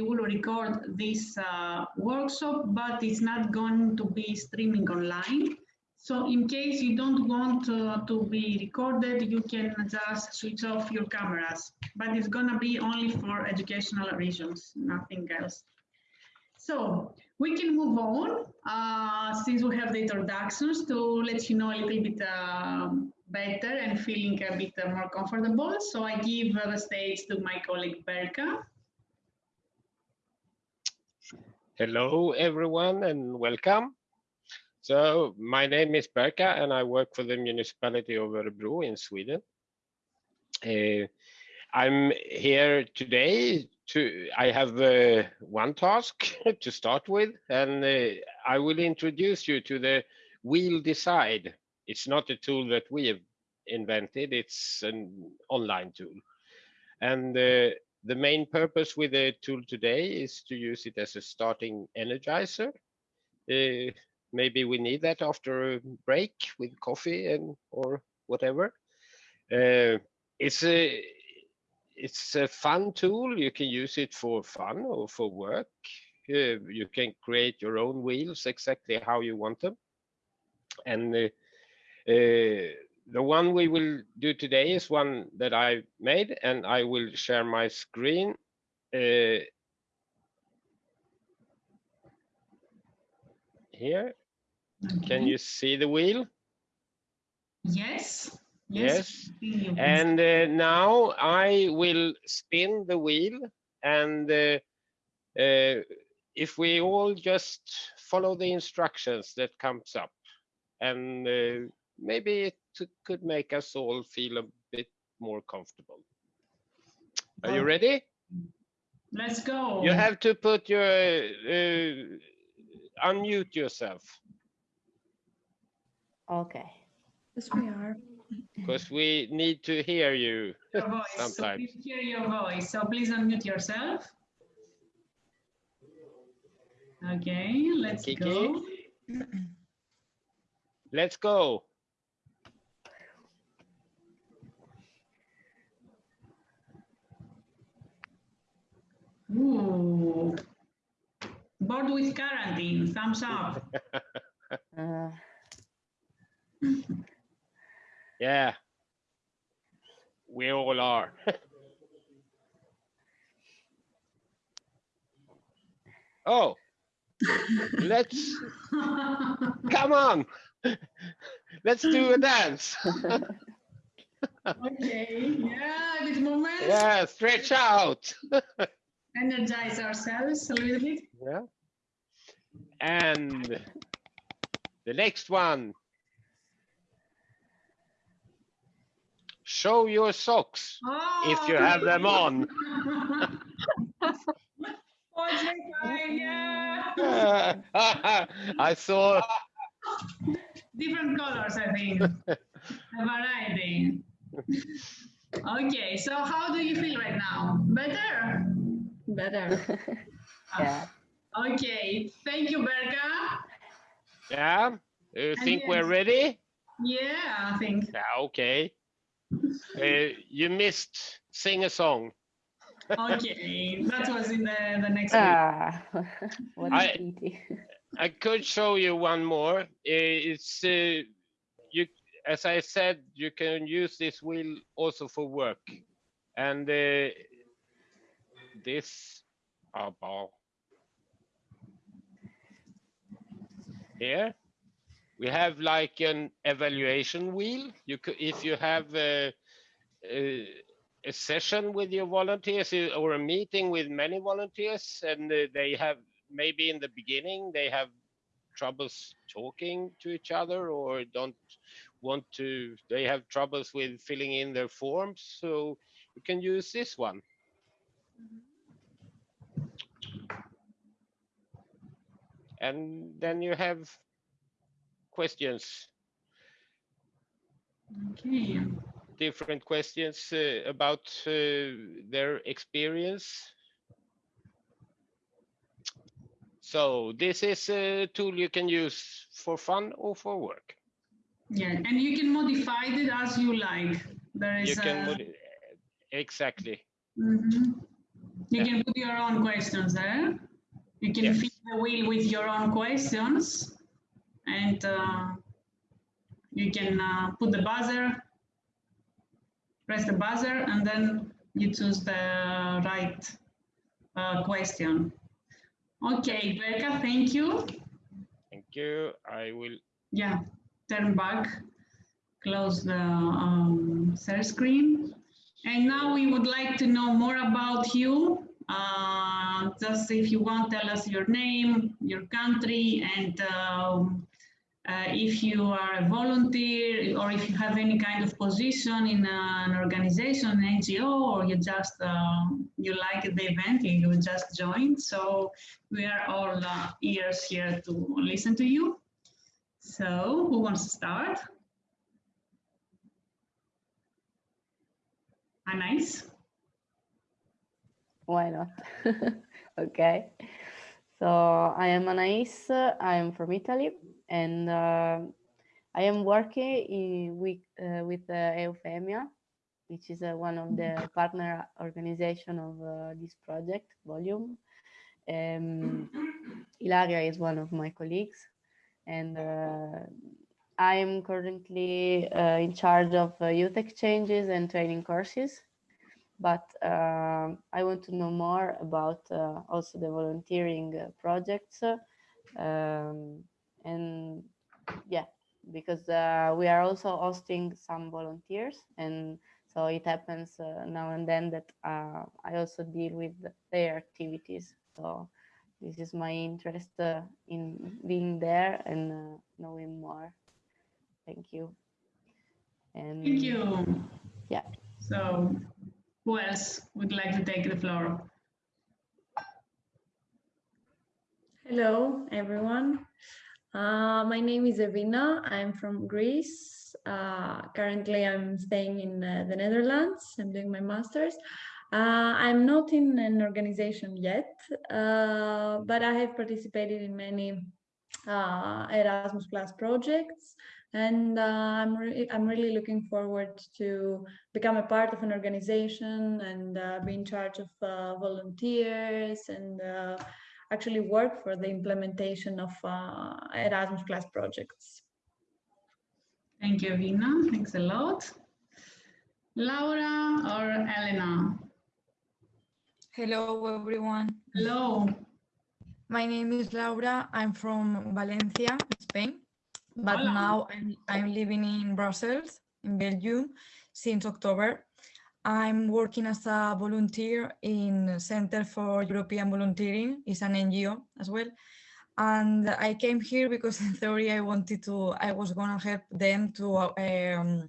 we will record this uh, workshop, but it's not going to be streaming online. So in case you don't want uh, to be recorded, you can just switch off your cameras, but it's gonna be only for educational reasons, nothing else. So we can move on, uh, since we have the introductions to let you know a little bit uh, better and feeling a bit more comfortable. So I give the stage to my colleague Berka. Hello, everyone, and welcome. So my name is Berka and I work for the municipality of Örebro in Sweden. Uh, I'm here today to, I have uh, one task to start with and uh, I will introduce you to the Wheel Decide. It's not a tool that we have invented, it's an online tool. And uh, the main purpose with the tool today is to use it as a starting energizer. Uh, maybe we need that after a break with coffee and or whatever. Uh, it's a it's a fun tool. You can use it for fun or for work. Uh, you can create your own wheels exactly how you want them. And uh, uh, the one we will do today is one that I made, and I will share my screen. Uh, here. Okay. Can you see the wheel? Yes. Yes. yes. And uh, now I will spin the wheel and uh, uh, if we all just follow the instructions that comes up and uh, maybe it could make us all feel a bit more comfortable. Are you ready? Let's go. You have to put your uh, unmute yourself. Okay. Yes, we are. Because we need to hear you your voice. sometimes. So please hear your voice. So please unmute yourself. Okay, let's Kiki. go. Let's go. Ooh. Bored with quarantine, thumbs up. uh. yeah, we all are. oh, let's, come on, let's do a dance. okay, yeah, this moment. Yeah, stretch out energize ourselves a little bit. Yeah. And the next one. Show your socks oh. if you oh. have them on. I saw different colors, I think. A variety. Okay, so how do you feel right now? Better? Better. yeah. Okay, thank you, Berka. Yeah, you think yes. we're ready? Yeah, I think. Yeah, okay. uh, you missed sing a song. Okay, that was in the, the next ah, what I, I could show you one more. It's uh, you, as I said, you can use this wheel also for work, and uh, this ball here we have like an evaluation wheel. You could if you have a, a, a, session with your volunteers or a meeting with many volunteers and uh, they have maybe in the beginning they have troubles talking to each other or don't want to they have troubles with filling in their forms. So you can use this one. Mm -hmm. And then you have questions. Okay. Different questions uh, about uh, their experience. So this is a tool you can use for fun or for work. Yeah, and you can modify it as you like. There is you can a... exactly. Mm -hmm. You Yeah. can put your own questions there. You can Yes. fill the wheel with your own questions and uh, you can uh, put the buzzer, press the buzzer, and then you choose the right uh, question. Okay, Berka, thank you. Thank you. I will. Yeah, turn back, close the um, share screen. And now we would like to know more about you. Uh, just if you want, tell us your name, your country, and um, uh, if you are a volunteer or if you have any kind of position in an organization, an NGO, or you just uh, you like the event, and you just joined. So we are all uh, ears here to listen to you. So, who wants to start? Anais? Why not? okay. So I am Anais. I am from Italy, and uh, I am working in, with uh, with uh, Eufemia, which is uh, one of the partner organization of uh, this project volume. Um, Ilaria is one of my colleagues, and uh, I am currently uh, in charge of youth exchanges and training courses but um I want to know more about uh, also the volunteering uh, projects. uh, um, and yeah, because uh, we are also hosting some volunteers. And so it happens uh, now and then that uh, I also deal with their activities. So this is my interest uh, in being there and uh, knowing more. Thank you. And Thank you. Yeah. So, who else would like to take the floor? Hello, everyone. Uh, my name is Evina. I'm from Greece. Uh, currently, I'm staying in uh, the Netherlands. I'm doing my master's. Uh, I'm not in an organization yet, uh, but I have participated in many uh, Erasmus Plus projects, and uh, I'm re- I'm really looking forward to become a part of an organization and uh, be in charge of uh, volunteers and uh, actually work for the implementation of uh, Erasmus Plus projects. Thank you, Vina. Thanks a lot. Laura or Elena? Hello, everyone. Hello. My name is Laura. I'm from Valencia, Spain, but Hola. now I'm, I'm living in Brussels, in Belgium, since October. I'm working as a volunteer in Center for European Volunteering. It's an NGO as well. And I came here because in theory I wanted to, I was gonna help them to um,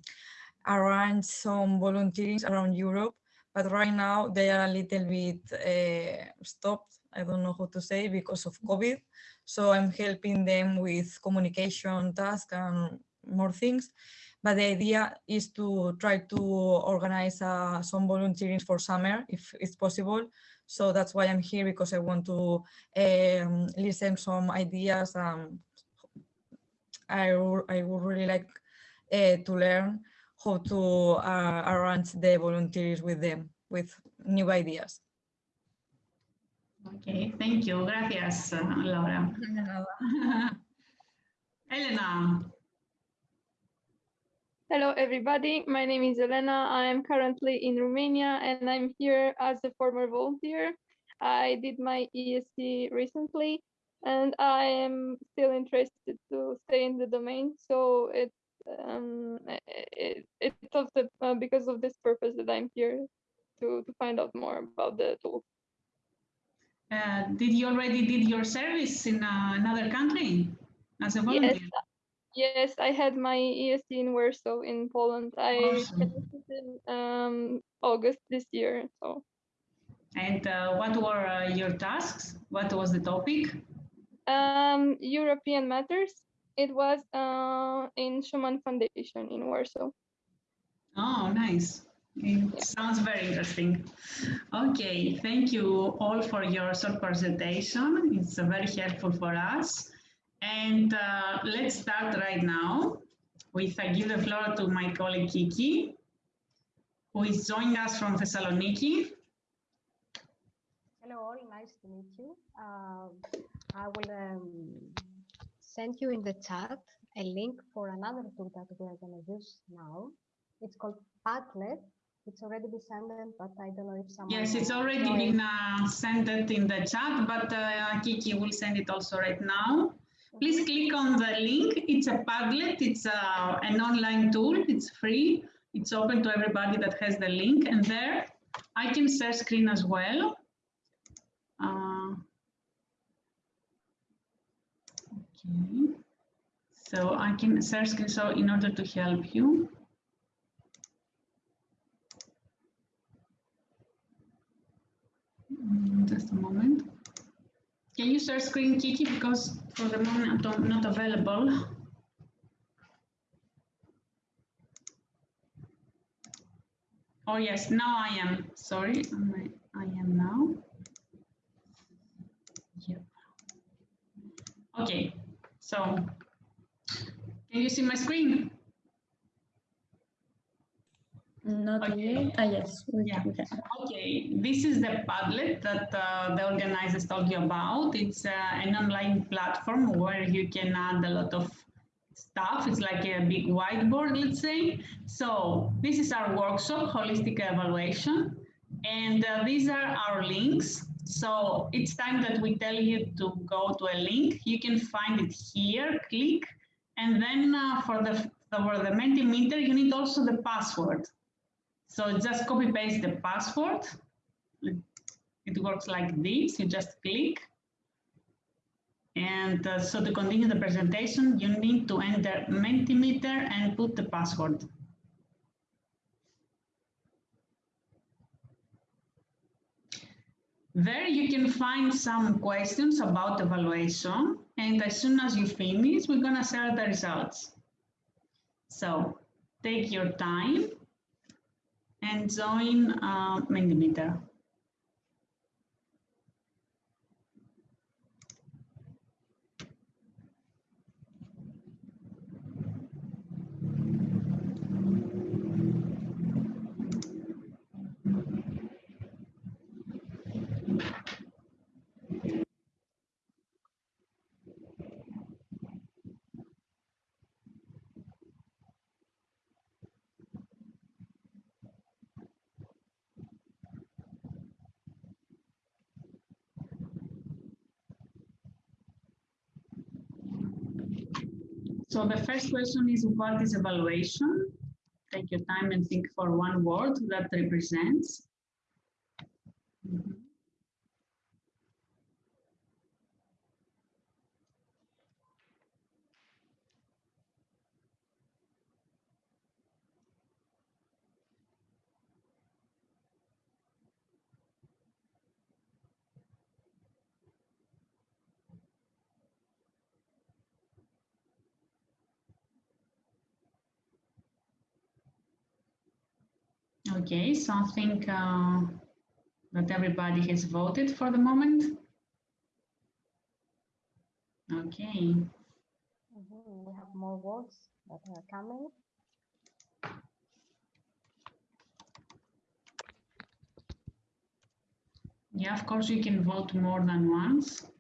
arrange some volunteering around Europe. But right now they are a little bit uh, stopped. I don't know how to say because of COVID. So I'm helping them with communication tasks and more things. But the idea is to try to organize uh, some volunteering for summer if it's possible. So that's why I'm here because I want to um, listen some ideas. Um, I, I would really like uh, to learn how to uh, arrange the volunteers with them with new ideas. Okay, thank you. Gracias, uh, Laura. Elena. Hello, everybody. My name is Elena. I am currently in Romania and I'm here as a former volunteer. I did my ESC recently and I am still interested to stay in the domain. So it, um, it, it's also uh, because of this purpose that I'm here to, to find out more about the tool. Uh, did you already did your service in uh, another country as a volunteer? Yes, Yes, I had my ESC in Warsaw in Poland. I Awesome. in um, August this year. So. And uh, what were uh, your tasks? What was the topic? Um, European Matters. It was uh, in Schuman Foundation in Warsaw. Oh, nice. It sounds very interesting. Okay, thank you all for your short presentation. It's uh, very helpful for us. And uh, let's start right now with I give the floor to my colleague Kiki, who is joining us from Thessaloniki. Hello all, nice to meet you. Um, I will um, send you in the chat a link for another tool that we are going to use now. It's called Padlet. It's already been sent, but I don't know if someone. Yes, it's already been uh, sent it in the chat, but uh, Kiki will send it also right now. Please click on the link. It's a Padlet. It's uh, an online tool. It's free. It's open to everybody that has the link. And there, I can share screen as well. Uh, okay. So I can share screen. So in order to help you. Just a moment. Can you share screen, Kiki? Because for the moment I'm not available. Oh, yes, now I am. Sorry, I am now. Yep. Okay, so can you see my screen? Not Okay. yet. Ah, yes. Yeah. can- we can. Okay, this is the Padlet that uh, the organizers told you about. It's uh, an online platform where you can add a lot of stuff. It's like a big whiteboard, let's say. So this is our workshop, Holistic Evaluation. And uh, these are our links. So it's time that we tell you to go to a link, you can find it here, click. And then uh, for the for the Mentimeter, you need also the password. So just copy paste the password. It works like this, you just click. And uh, so to continue the presentation, you need to enter Mentimeter and put the password. There you can find some questions about evaluation. And as soon as you finish, we're gonna share the results. So take your time and join uh. So the first question is what is evaluation? Take your time and think for one word that represents. Okay, so I think uh, that everybody has voted for the moment. Okay, Mhm, We have more words that are coming. yeah, of course you can vote more than once.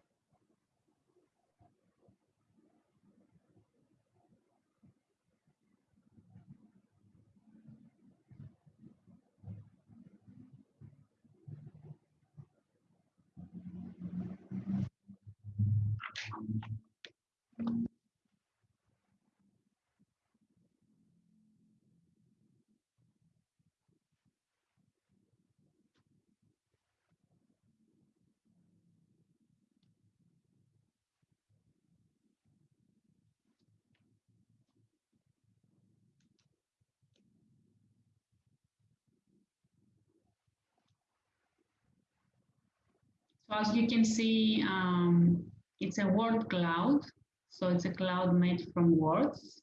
As you can see, um, it's a word cloud. So it's a cloud made from words.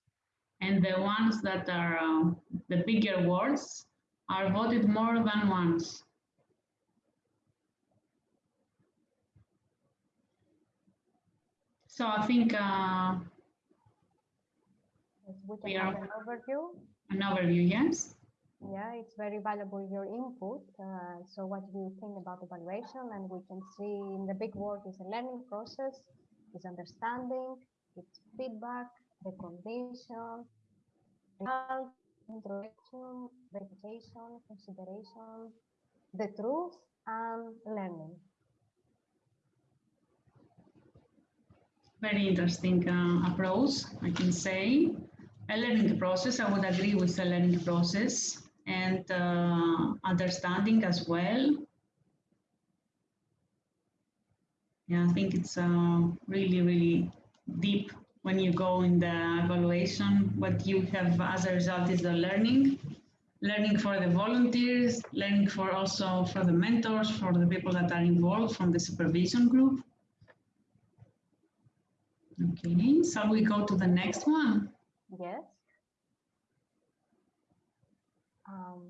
And the ones that are uh, the bigger words are voted more than once. So I think uh, We We can have are- an overview. an overview, yes? Yeah, it's very valuable your input. Uh, so what do you think about evaluation? And we can see in the big word is a learning process, is understanding, it's feedback, recognition, result, introduction, verification, consideration, the truth, and learning. Very interesting uh, approach, I can say. A learning process, I would agree with the learning process and uh, understanding as well. Yeah, I think it's uh, really, really deep when you go in the evaluation. What you have as a result is the learning, learning for the volunteers, learning for also for the mentors, for the people that are involved from the supervision group. Okay, shall we go to the next one? Yes. Um,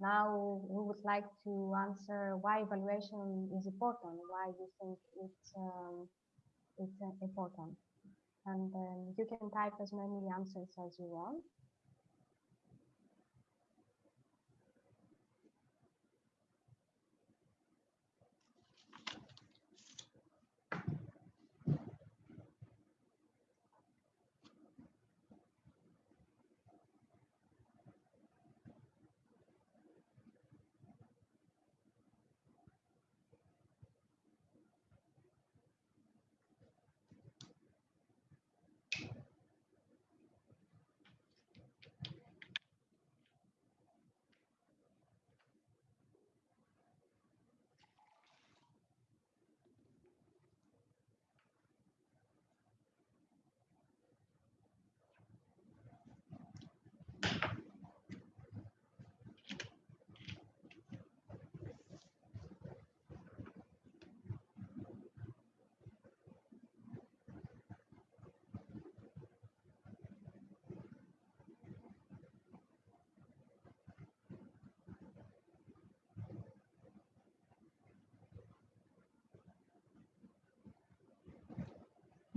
now we would like to answer why evaluation is important, why you think it's um, it's uh, important, and um, you can type as many answers as you want.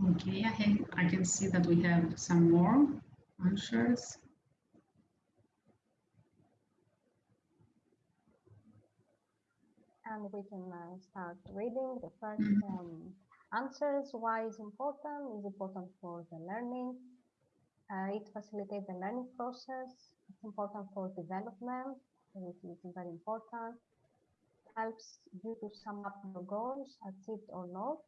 Okay, I, have, I can see that we have some more answers. And we can uh, start reading the first Mhm. um, answers. Why is important? Is important for the learning. Uh, it facilitates the learning process. It's important for development, which is very important. Helps you to sum up your goals, achieved or not.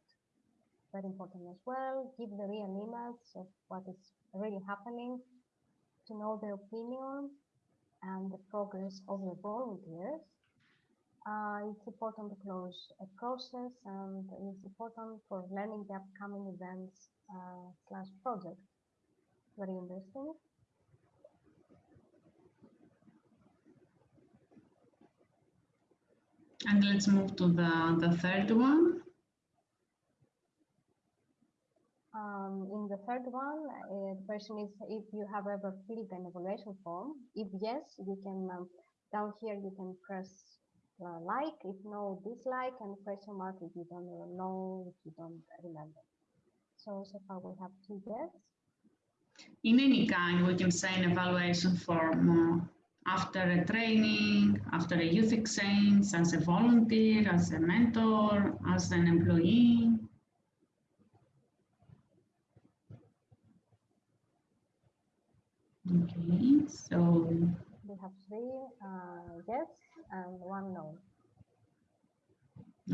Very important as well. Give the real image of what is really happening. To know the opinion and the progress of the volunteers. Uh, it's important to close a process and it's important for learning the upcoming events uh, slash project. Very interesting. And let's move to the, the third one. Um, in the third one, uh, the question is if you have ever filled an evaluation form. If yes, you can, um, down here, you can press uh, like, if no, dislike, and question mark if you don't know, if you don't remember. So, so far we have two yes. In any kind, we can say an evaluation form uh, after a training, after a youth exchange, as a volunteer, as a mentor, as an employee. Okay, so We have three uh, yes and one no.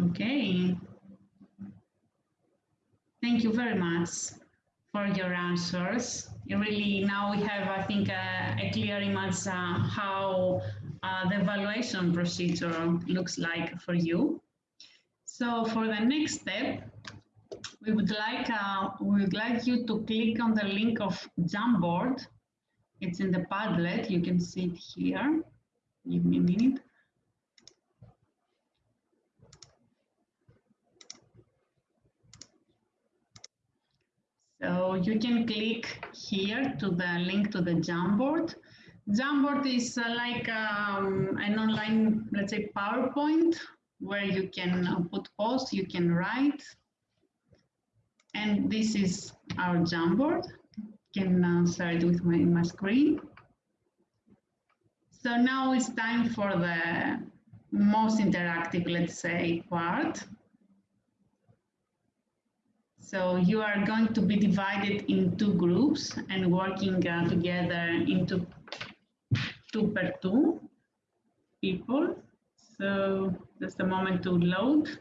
Okay. Thank you very much for your answers. You really, now we have, I think, a, a clear image uh, how uh, the evaluation procedure looks like for you. So for the next step, we would like uh, we would like you to click on the link of Jamboard. It's in the Padlet. You can see it here. Give me a minute. So you can click here to the link to the Jamboard. Jamboard is uh, like um, an online, let's say, PowerPoint where you can uh, put posts, you can write. And this is our Jamboard. Can share it with my, my screen. So now it's time for the most interactive, let's say, part. So you are going to be divided in two groups and working uh, together into two per two people. So just a moment to load.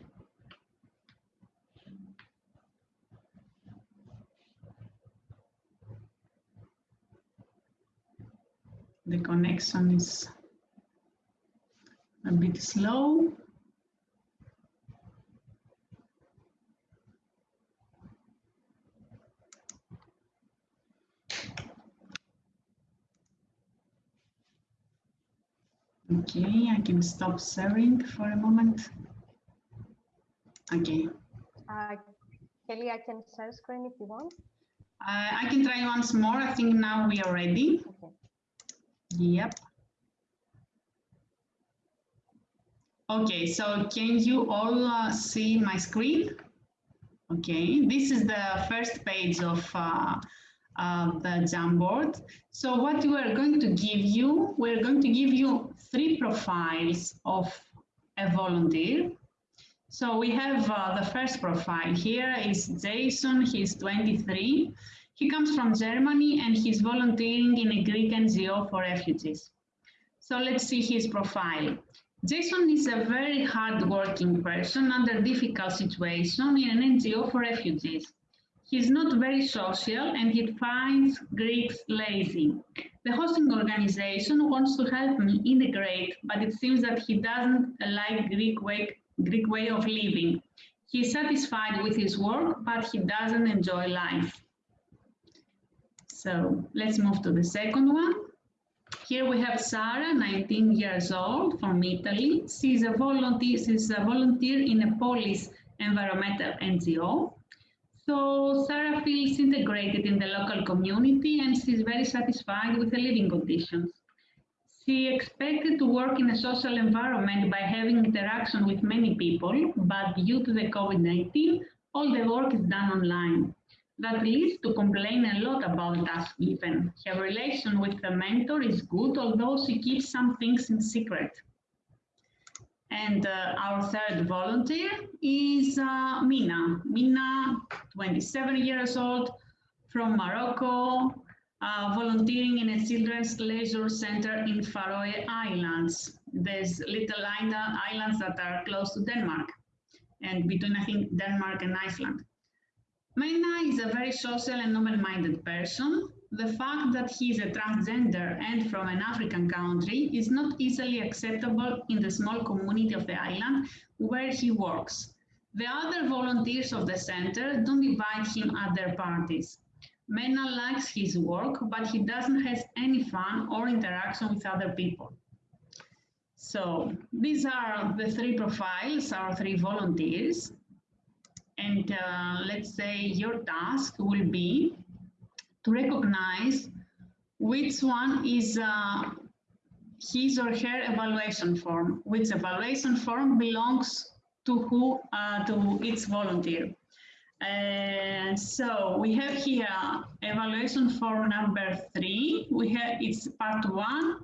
The connection is a bit slow. Okay, I can stop sharing for a moment. Okay, Uh, Kelly, I can share screen if you want. uh, I can try once more. I think now we are ready. Okay. Yep. Okay, so can you all uh, see my screen? Okay, this is the first page of uh, uh, the Jamboard. So what we are going to give you, we're going to give you three profiles of a volunteer. So we have uh, the first profile here is Jason, he's 23. He comes from Germany and he's volunteering in a Greek NGO for refugees. So let's see his profile. Jason is a very hardworking person under difficult situation in an NGO for refugees. He's not very social and he finds Greeks lazy. The hosting organization wants to help me integrate, but it seems that he doesn't like Greek way, Greek way of living. He's satisfied with his work, but he doesn't enjoy life. So let's move to the second one. Here we have Sarah, 19 years old, from Italy. She's a volunteer, she's a volunteer in a Polish environmental NGO. So Sarah feels integrated in the local community and she's very satisfied with the living conditions. She expected to work in a social environment by having interaction with many people, but due to the COVID-19, all the work is done online. That leads to complain a lot about task given. Her relation with the mentor is good, although she keeps some things in secret. And uh, our third volunteer is uh, Mina. Mina, 27 years old, from Morocco, uh, volunteering in a children's leisure center in Faroe Islands. There's little islands that are close to Denmark and between, I think, Denmark and Iceland. Mina is a very social and open-minded person. The fact that he is a transgender and from an African country is not easily acceptable in the small community of the island where he works. The other volunteers of the center don't invite him at their parties. Mina likes his work, but he doesn't have any fun or interaction with other people. So these are the three profiles, our three volunteers. And uh, let's say your task will be to recognize which one is uh, his or her evaluation form, which evaluation form belongs to who, uh, to each volunteer. So we have here evaluation form number three. We have it's part one,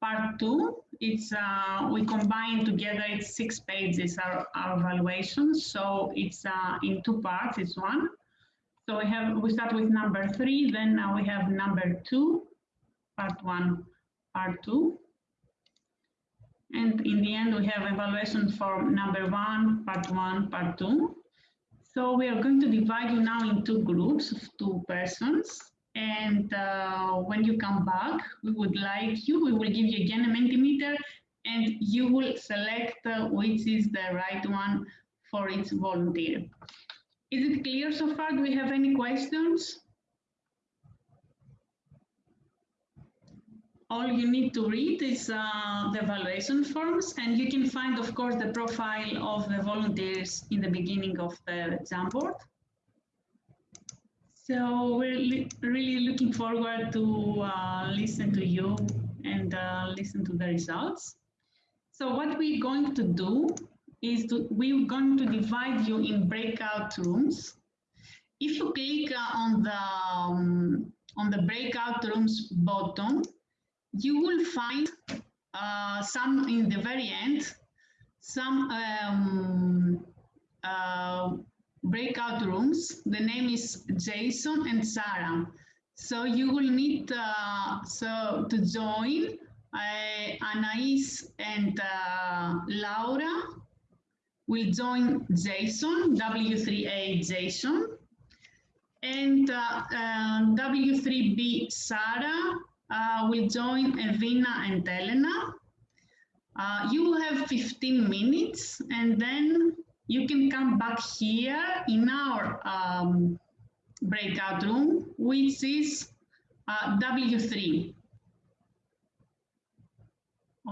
part two. It's uh, we combine together. It's six pages our, our evaluation. So it's uh, in two parts. It's one. So we have we start with number three. Then now we have number two, part one, part two. And in the end, we have evaluation form number one, part one, part two. So we are going to divide you now in two groups of two persons. And uh, when you come back, we would like you, we will give you again a Mentimeter and you will select uh, which is the right one for each volunteer. Is it clear so far? Do we have any questions? all you need to read is uh, the evaluation forms and you can find of course the profile of the volunteers in the beginning of the Jamboard. So we're li really looking forward to uh, listen to you and uh, listen to the results. So what we're going to do is to, we're going to divide you in breakout rooms. If you click uh, on the um, on the breakout rooms button, you will find uh, some in the very end, some um, uh, breakout rooms. The name is Jason and Sarah. So you will need uh, so to join uh, Anais and uh, Laura will join Jason, W3A Jason, and uh, um, W3B Sarah uh, will join Evina and Elena. Uh, you will have 15 minutes and then you can come back here in our um, breakout room, which is uh, W3.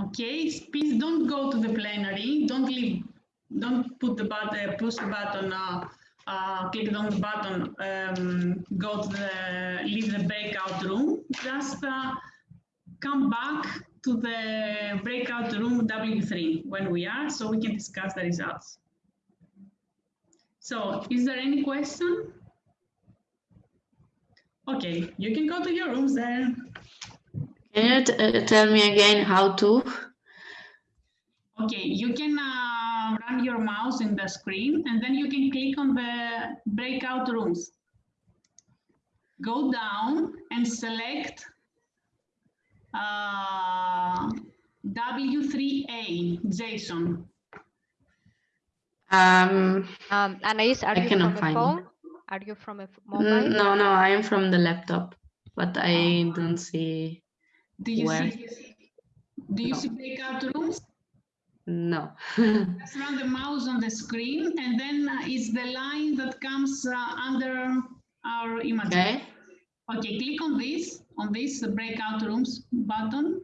Okay, please don't go to the plenary. Don't leave. Don't put the button. Push the button. Uh, uh, click on the button. Um, go to the leave the breakout room. Just uh, come back to the breakout room W3 when we are, so we can discuss the results. So, is there any question? Okay, you can go to your rooms there. Can you uh, tell me again how to? Okay, you can uh, run your mouse in the screen and then you can click on the breakout rooms. Go down and select uh, W3A, Jason. Um, Um, Anais, are I you cannot from a find it. phone? Are you from a mobile? no, no, I am from the laptop, but I don't see. Do you Where? see? Do you No. see breakout rooms? No. Just run the mouse on the screen and then uh, is the line that comes uh, under our image. okay. Okay, click on this, on this breakout rooms button.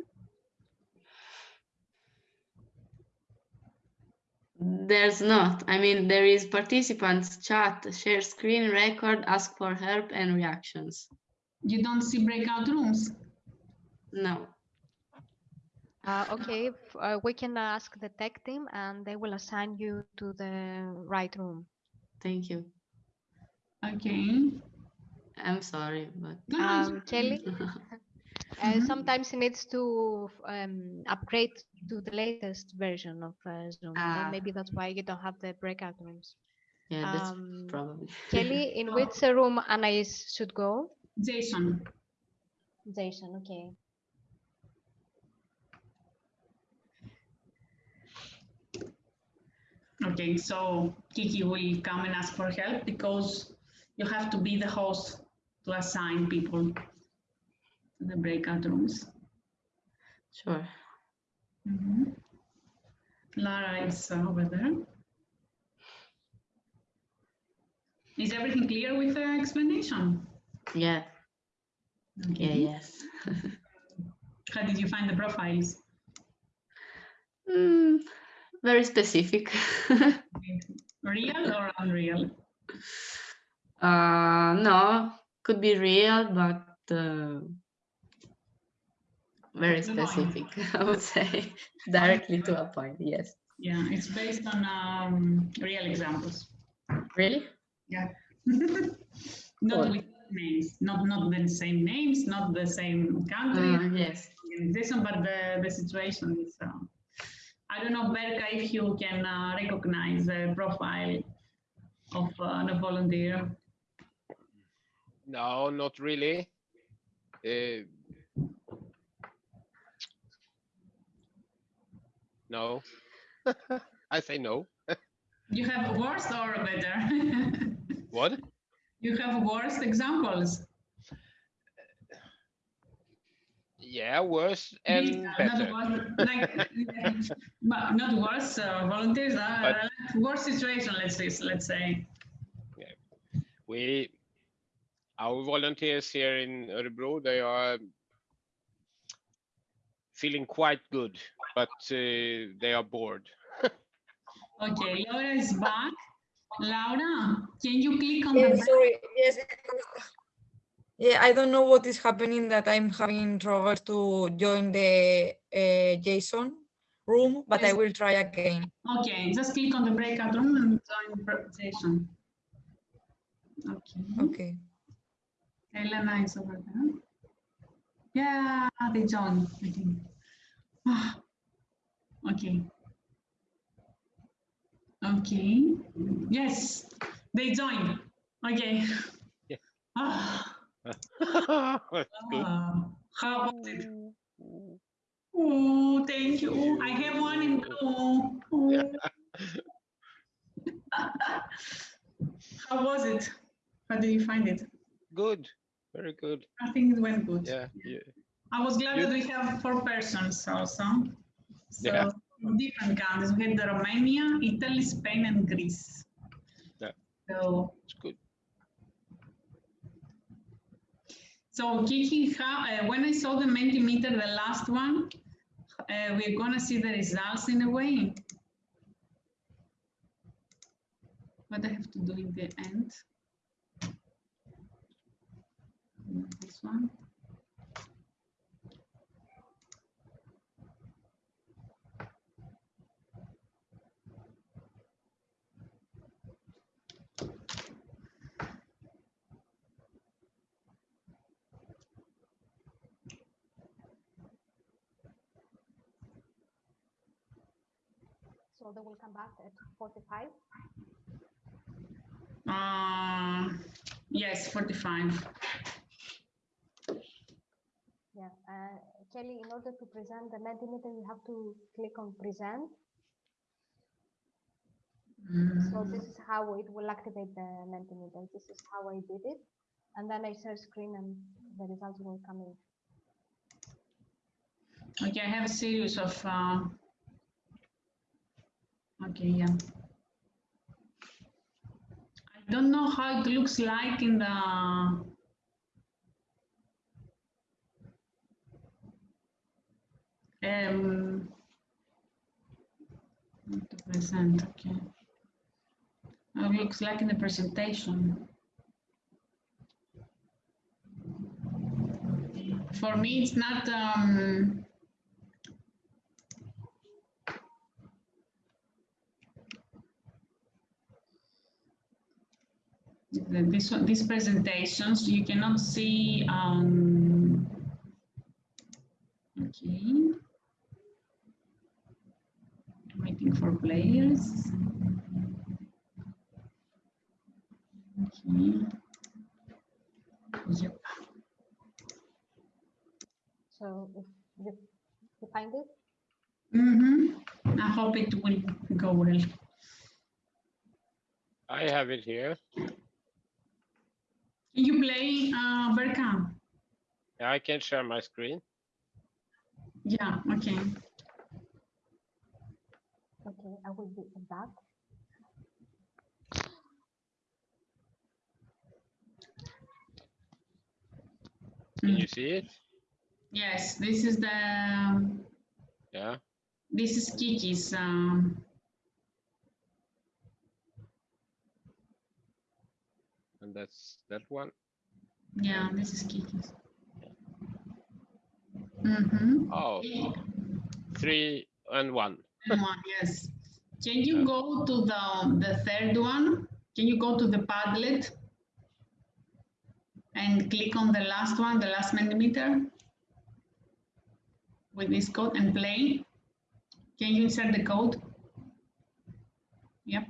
There's not. I mean, there is participants, chat, share screen, record, ask for help, and reactions. You don't see breakout rooms. No. Uh, okay, uh, we can ask the tech team and they will assign you to the right room. Thank you. Okay. I'm sorry, but No, no, it's Um. Kelly, uh, Mhm. sometimes it needs to um, upgrade to the latest version of uh, Zoom. Ah. Maybe that's why you don't have the breakout rooms. yeah, that's Um, probably. Kelly, in which uh, room Anais should go? Jason. Jason, okay. Okay, so Kiki will come and ask for help because you have to be the host to assign people to the breakout rooms. Sure. Mhm. Lara is uh, over there. Is everything clear with the explanation? Yeah. Yeah. Yes. How did you find the profiles? Mm, very specific. Real or unreal? uh, no, could be real, but uh, very To the point. specific. I would say directly to a point. Yes. Yeah, it's based on um, real examples. Really? Yeah. not Cool. with names, not not the same names, not the same country, Uh, yes. organization, but the, the situation is. Uh, I don't know, Berka, if you can uh, recognize the profile of uh, the volunteer. No, not really. No. I say no. You have worse or better? What? you have worse examples. Yeah, worse and are better. Not worse, like, but not worse uh, volunteers, uh, But- worse situation, let's say, let's say. Yeah. We, our volunteers here in Örebro, they are feeling quite good, but uh, they are bored. Okay, Laura is back. Laura, can you click on Yeah, the sorry. Yes. Yeah, I don't know what is happening that I'm having trouble to join the uh, Jason room, but I will try again. Okay, just click on the breakout room and join the presentation. Okay, Okay. Elena is over there. Yeah, they joined. I think. Ah, Okay. Okay. Yes, they joined. Okay. Yeah. Ah, That's good. ah. How about it? Oh, thank you. I have one in blue. Oh. How was it? How did you find it? Good. Very good. I think it went good. Yeah. yeah. I was glad You- that we have four persons also. So Yeah. different countries. We had the Romania, Italy, Spain, and Greece. Yeah. So It's good. So Kiki, how, uh, when I saw the Mentimeter, the last one, uh, we're gonna see the results in a way. What I have to do in the end. This one. So they will come back at 45. Uh, yes, 45. Yeah. Uh, Kelly, in order to present the Mentimeter, you have to click on present. So this is how it will activate the Mentimeter. This is how I did it. And then I share screen and the results will come in. Okay, I have a series of, uh, okay, yeah. I don't know how it looks like in the, um, to present, okay. It looks like in the presentation. For me, it's not, um, this one, these presentations, you cannot see, um, okay. For players. Okay. Yep. So if you, you find it, Mm-hmm. I hope it will go well. I have it here. Can you play, uh, Berka? I can share my screen. Yeah, okay. Okay, I will be back. Can Mm. you see it? Yes, this is the, Yeah. this is Kiki's, um, And that's that one. yeah, this is Kiki's. Mm-hmm. Oh, three and one. Yes. Can you go to the, the third one? Can you go to the Padlet? And click on the last one, the last Mentimeter? With this code and play? Can you insert the code? Yep.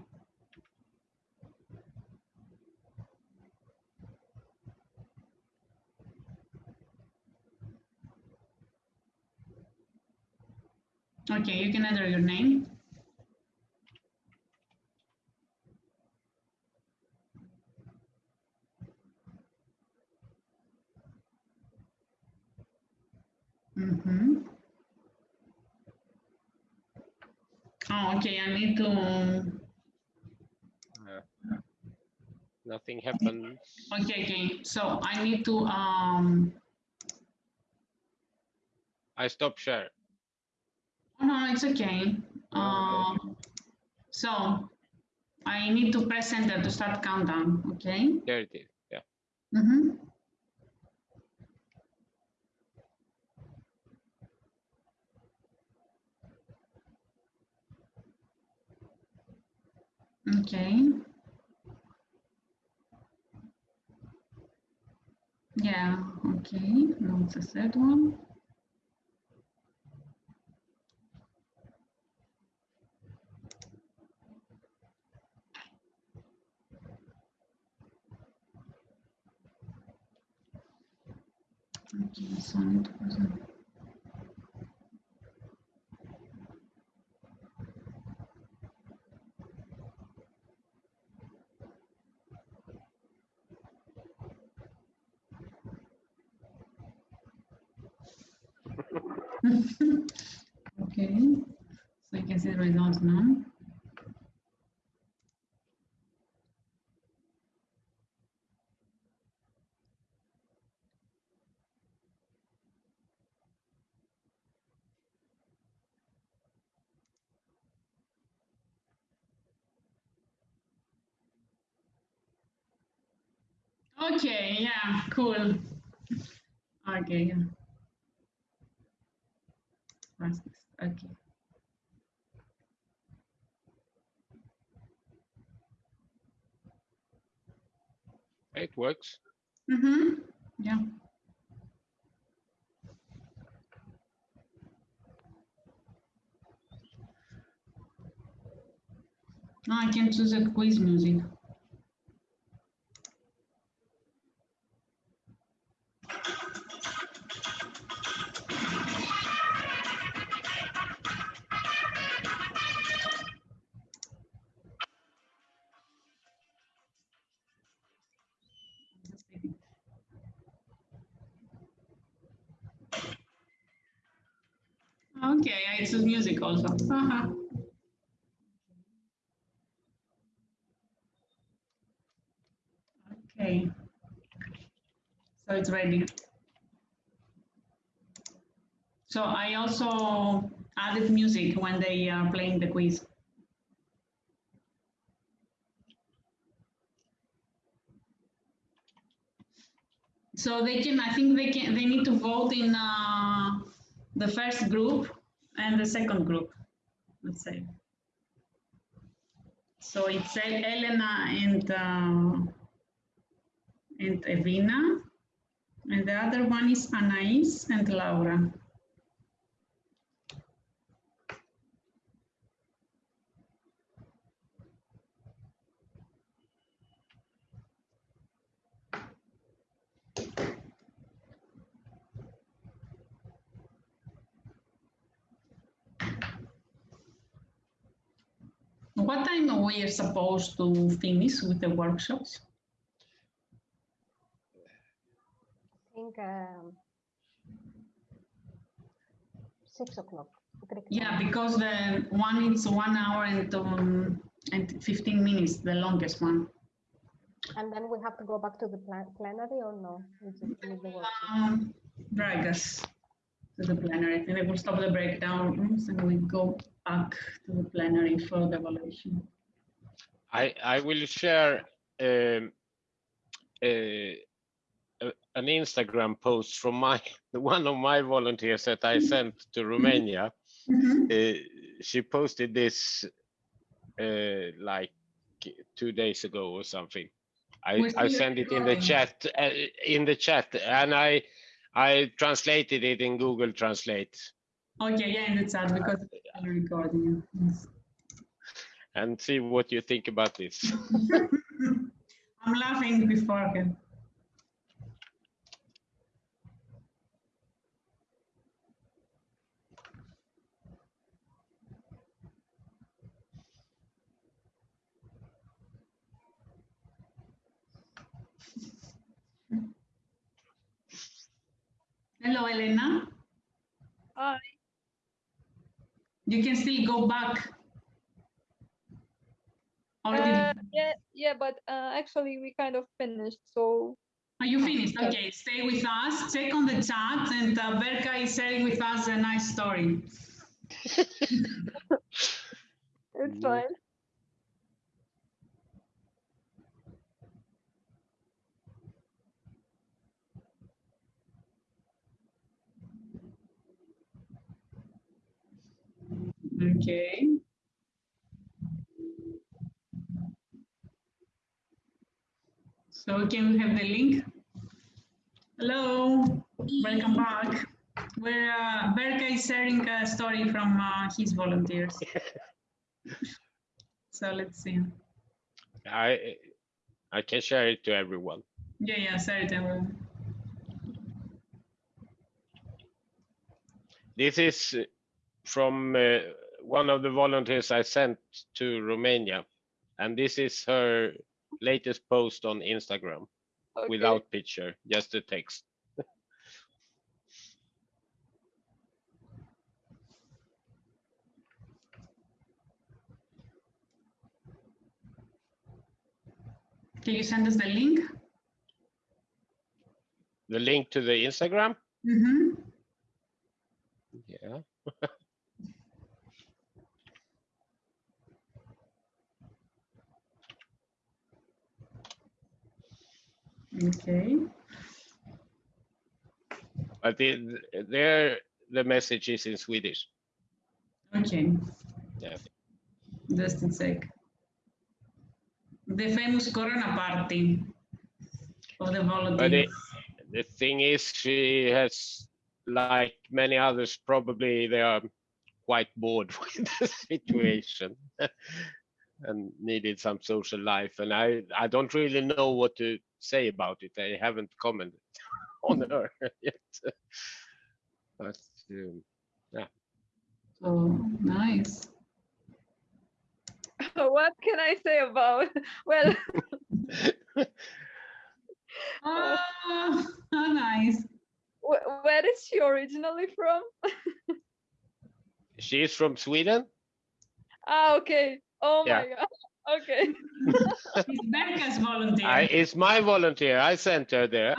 Okay, you can enter your name. Mm-hmm. Oh, okay, I need to, Nothing happens. okay, okay, so I need to, um, I stop share. Oh, no, it's okay. Um, so I need to press enter to start countdown, okay? There it is. Yeah. Mm-hmm. Okay. Yeah, okay, now it's the third one. Okay, so you can see the results now. Okay, yeah, cool. Okay, yeah. Okay. It works. Mm-hmm, yeah. Now I can choose a quiz music. Okay, it's music also. Uh-huh. Okay. So it's ready. So I also added music when they are playing the quiz. So they can, I think they can, they need to vote in uh, the first group and the second group, let's say. So it's El- Elena and uh, and Evina, and the other one is Anais and Laura. What time we are supposed to finish with the workshops? I think um, six o'clock. Yeah, because the one is one hour and um, and 15 minutes, the longest one. And then we have to go back to the plen- plenary or no? We just the. Um, drag us to the plenary. I think they will stop the breakdown rooms and we go back to the plenary for the evaluation. I I will share um, uh, an Instagram post from my one of my volunteers that I sent to Romania. Uh, she posted this uh, like two days ago or something. I, I sent it in the chat uh, in the chat and I I translated it in Google Translate Okay, yeah, in the chat because I'm recording. Yes. And see what you think about this. I'm laughing beforehand. Hello, Elena. Hi. You can still go back. Uh, yeah, yeah, but uh, actually we kind of finished, so Are you finished? Okay, stay with us. Check on the chat, and uh, Berka is sharing with us a nice story. it's fine. Okay. So can we have the link? Hello, welcome back. Where uh, Berka is sharing a story from uh, his volunteers. so let's see. I I can share it to everyone. Yeah, yeah, sorry, Taylor. this is uh, from uh, one of the volunteers I sent to Romania, and this is her latest post on Instagram Okay. without picture, just the text. Can you send us the link? The link to the Instagram. Mhm. Yeah. Okay. But the, there, the message is in Swedish. Okay. Yeah. Just a sec. The famous Corona party of the But volunteers. it, the thing is, she has, like many others, probably they are quite bored with the situation and needed some social life. And I, I don't really know what to say about it. I haven't commented on her yet. But um, Oh, nice. what can I say about? Well, Oh, nice. wh- where is she originally from? she is from Sweden. Ah, okay. Oh Yeah. my god. Okay. It's Becca's volunteer. I, it's my volunteer. I sent her there.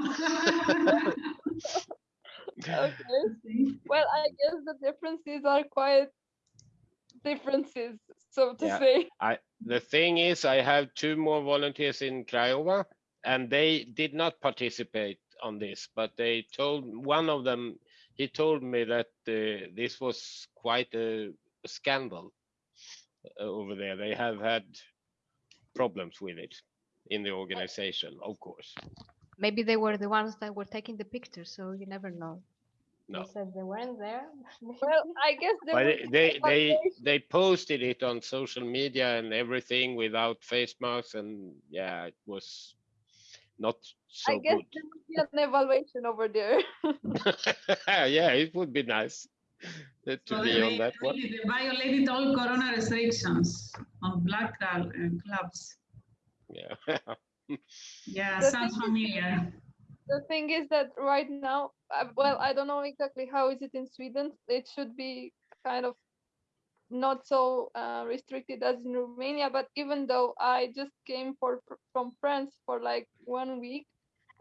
Okay. Well, I guess the differences are quite differences, so to Yeah. say. I the thing is, I have two more volunteers in Craiova, and they did not participate on this, but they told one of them. He told me that uh, this was quite a, a scandal Uh, over there. They have had problems with it in the organization, of course. Maybe they were the ones that were taking the pictures, so you never know. No. They said they weren't there. Well, I guess there But they they they, they posted it on social media and everything without face masks, and yeah, it was not so I guess good. there will be an evaluation over there. yeah, it would be nice uh, to So be they, on that one. they violated all Corona restrictions on black cl- uh, clubs. Yeah. Yeah, The sounds thing is- familiar. the thing is that right now, uh, well, I don't know exactly how is it in Sweden. It should be kind of not so uh, restricted as in Romania. But even though I just came for from France for like one week,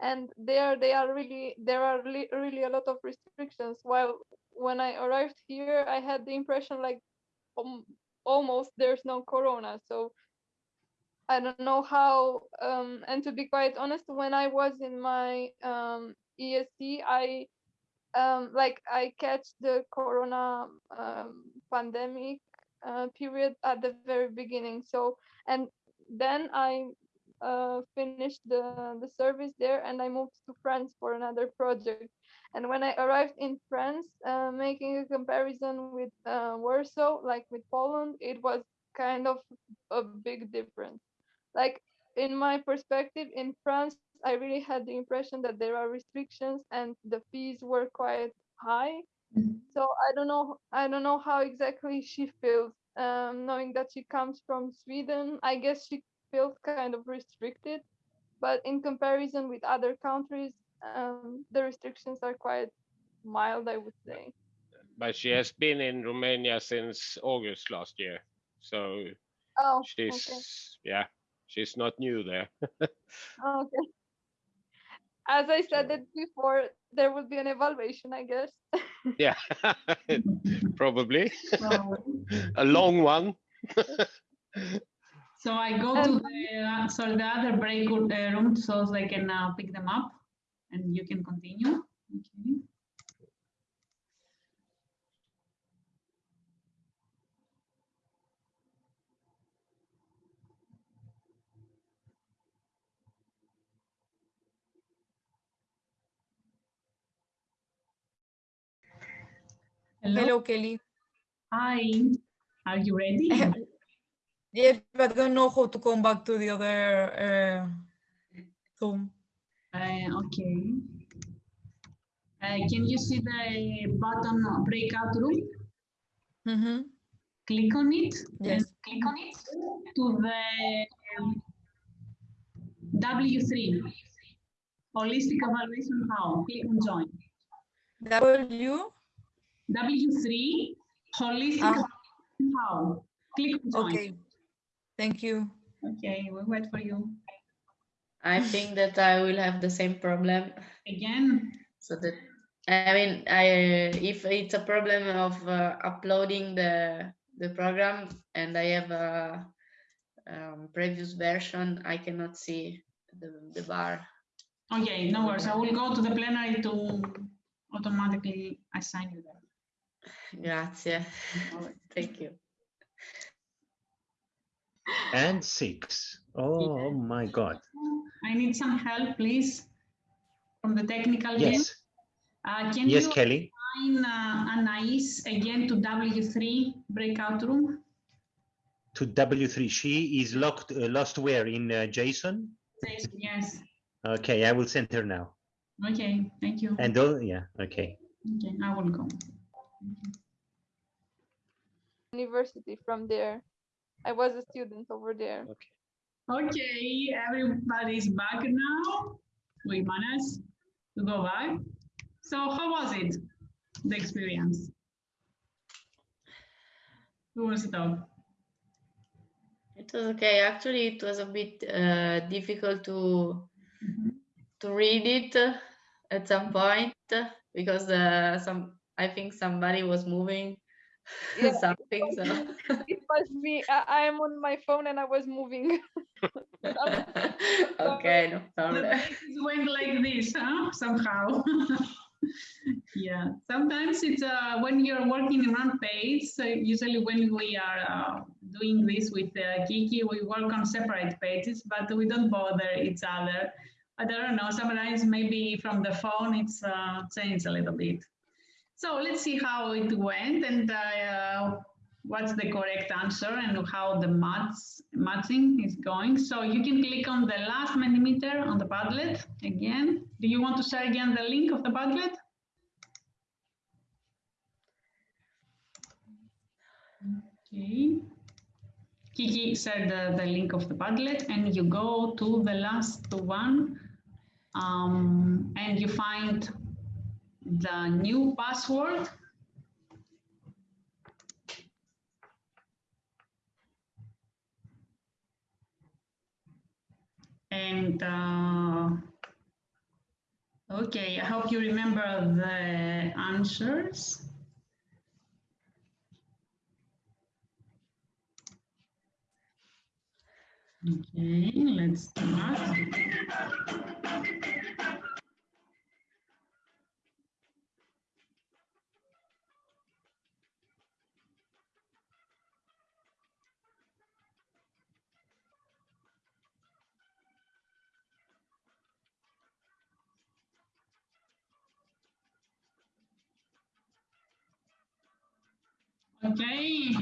and there they are really there are really, really a lot of restrictions. While when I arrived here, I had the impression like um, almost there's no corona. So I don't know how. Um, and to be quite honest, when I was in my um, ESC, I um, like I catch the Corona um, pandemic uh, period at the very beginning. So and then I uh, finished the the service there, and I moved to France for another project. And when I arrived in France, uh, making a comparison with uh, Warsaw, like with Poland, it was kind of a big difference. Like in my perspective in france i really had the impression that there are restrictions and the fees were quite high. So i don't know i don't know how exactly she feels um, knowing that she comes from sweden. I guess she feels kind of restricted. But in comparison with other countries um, the restrictions are quite mild i would say but she has been in Romania since August last year. So oh she's, okay yeah, she's not new there. okay as i said it before there will be an evaluation i guess yeah, probably a long one. so I go to the, uh, so the other break uh, room so I can uh, pick them up and you can continue. Okay. Hello. Hello, Kelly. Hi. Are you ready? Yes, but I don't know how to come back to the other uh, Zoom. Uh, okay. Uh, can you see the button breakout room? Mhm. Click on it. Yes. Click on it to the um, W3. Holistic evaluation how? Click on join. W. W3 holistic Ah. evaluation how? Click on join. Okay. Thank you. Okay, we wait for you. I think that I will have the same problem. Again, So that I mean, I if it's a problem of uh, uploading the the program and I have a um, previous version, I cannot see the the bar. okay, no worries. I will go to the plenary to automatically assign you that. Grazie. Thank you. And six. Oh, oh my God. I need some help, please, from the technical team. Yes. Uh, can Yes, you Kelly. assign uh, Anais again to W3 breakout room? To W3. She is locked, uh, lost where? In uh, Jason? Says Yes. Okay, I will send her now. Okay, thank you. And oh, yeah, okay. Okay, I will go. University from there. I was a student over there. Okay, everybody's back now. We managed to go back. So how was it, the experience? Who wants to talk? It was okay. Actually, it was a bit uh, difficult to Mhm. to read it at some point because uh, some I think somebody was moving Yeah. something. So It was me. I, I am on my phone and I was moving. okay, no problem. pages went like this, huh? Somehow. yeah. Sometimes it's uh, when you're working in one page. So usually when we are uh, doing this with uh, Kiki, we work on separate pages, but we don't bother each other. I don't know. Sometimes maybe from the phone it's uh, changed a little bit. So let's see how it went and uh, what's the correct answer and how the match, matching is going. So you can click on the last Mentimeter on the Padlet again. Do you want to share again the link of the Padlet? Okay. Kiki shared the, the link of the Padlet and you go to the last one um, and you find the new password. And uh, okay i hope you remember the answers. Okay let's start Okay.